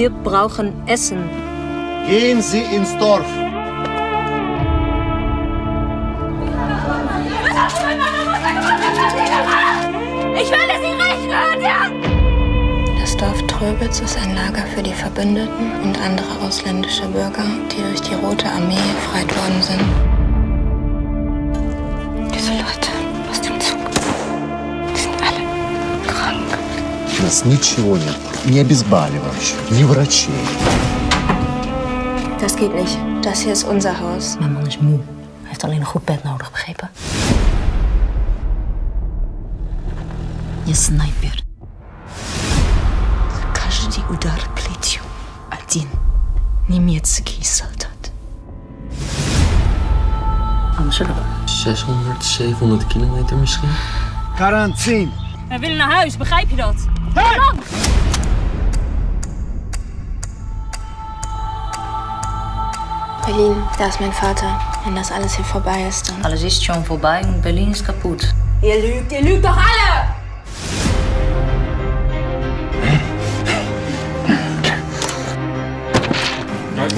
Wir brauchen Essen. Gehen Sie ins Dorf. Ich werde Sie rächen, ja! Das Dorf Tröbitz ist ein Lager für die Verbündeten und andere ausländische Bürger, die durch die Rote Armee befreit worden sind. У нас ничего нет. Ни обезболивающих, ни врачей. Das geht nicht. Das hier ist unser Haus. Mijn man is moe. Hij heeft alleen een goed bed nodig, begrepen? Я снайпер. Каждый удар плетью один немецкий солдат. Amsterdam. 600, 700 kilometer misschien. Карантин. Wij willen naar huis, begrijp je dat? Berlin, da ist mein Vater. Wenn das alles hier vorbei ist, dann. Alles ist schon vorbei und Berlin ist kaputt. Ihr lügt, ihr lügt doch alle!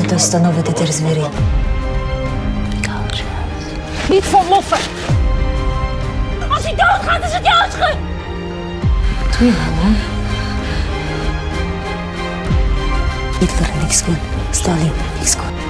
Это установит эти звери. Niet voor moffen! Als hij doodgaat, is het jouw schuld! Iya, Rihanna. It's for the next one. Stalin, next one.